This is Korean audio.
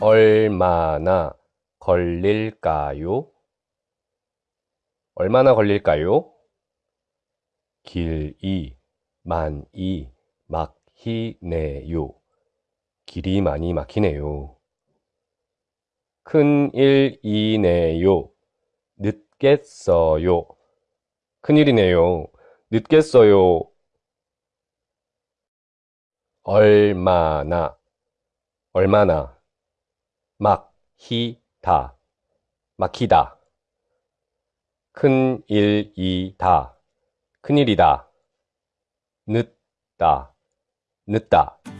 얼마나 걸릴까요? 얼마나 걸릴까요? 길이 많이 막히네요. 길이 많이 막히네요. 큰일이네요. 늦겠어요. 큰일이네요. 늦겠어요. 얼마나, 얼마나, 막히다, 막히다. 큰일이다, 큰일이다. 늦다, 늦다.